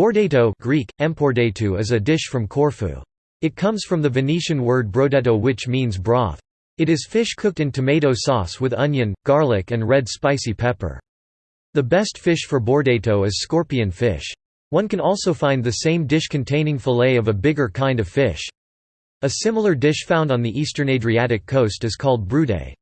Bourdeto Greek, is a dish from Corfu. It comes from the Venetian word brodetto which means broth. It is fish cooked in tomato sauce with onion, garlic and red spicy pepper. The best fish for bourdeto is scorpion fish. One can also find the same dish containing fillet of a bigger kind of fish. A similar dish found on the eastern Adriatic coast is called brudet.